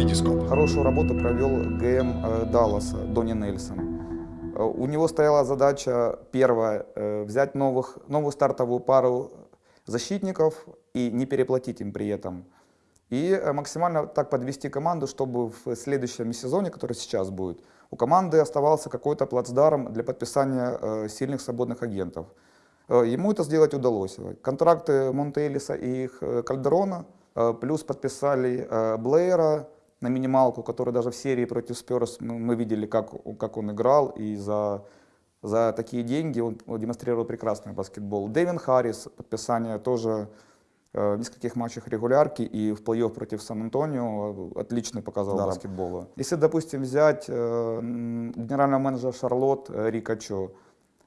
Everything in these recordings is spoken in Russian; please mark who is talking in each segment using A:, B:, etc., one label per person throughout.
A: Витископ.
B: Хорошую работу провел ГМ э, Далласа Донни Нельсон. Э, У него стояла задача первая э, взять новых, новую стартовую пару защитников и не переплатить им при этом. И э, максимально так подвести команду, чтобы в следующем сезоне, который сейчас будет, у команды оставался какой-то плацдарм для подписания э, сильных свободных агентов. Э, Ему это сделать удалось. Контракты Монтелиса и их, э, Кальдерона, э, плюс подписали э, Блэйра на минималку, который даже в серии против Сперс мы, мы видели, как, как он играл, и за, за такие деньги он демонстрировал прекрасный баскетбол. Дэвин Харрис, подписание тоже э, в нескольких матчах регулярки и в плей-офф против Сан-Антонио э, отличный показал
C: Да.
B: баскетбола. Если, допустим, взять э, генерального менеджера Шарлотт э, Рика Чо,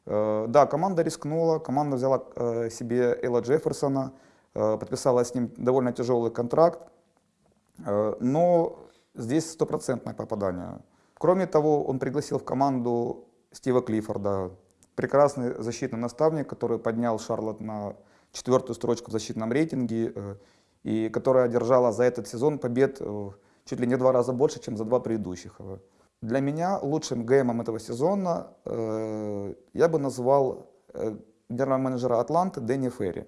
B: э, да, команда рискнула, команда взяла э, себе Элла Джефферсона, э, подписала с ним довольно тяжелый контракт, э, но здесь стопроцентное попадание. Кроме того, он пригласил в команду Стива Клиффорда, прекрасный защитный наставник, который поднял Шарлотт на четвертую строчку в защитном рейтинге, э, и которая одержала за этот сезон побед э, чуть ли не два раза больше, чем за два предыдущих. Для меня лучшим ГМом этого сезона э, я бы назвал э, генерального менеджера Атланты Дэнни Ферри.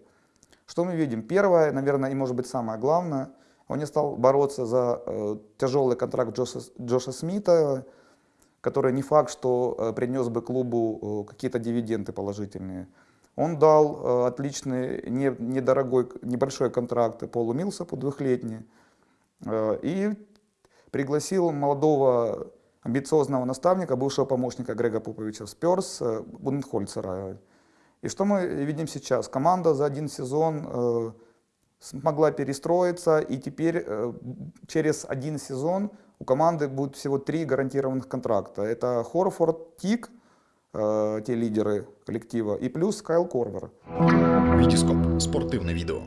B: Что мы видим? Первое, наверное, и может быть самое главное, он не стал бороться за э, тяжелый контракт Джоша, Джоша Смита, который не факт, что э, принес бы клубу э, какие-то дивиденды положительные. Он дал э, отличный, не, недорогой, небольшой контракт Полу Милсапу, двухлетний, э, и пригласил молодого амбициозного наставника, бывшего помощника Грега Поповича в Сперс, э, Буденхольцера. И что мы видим сейчас? Команда за один сезон э, смогла перестроиться, и теперь э, через один сезон у команды будет всего три гарантированных контракта. Это Хорфорд, Тик, э, те лидеры коллектива, и плюс Кайл Корвер.
A: Витископ. Спортивне відео.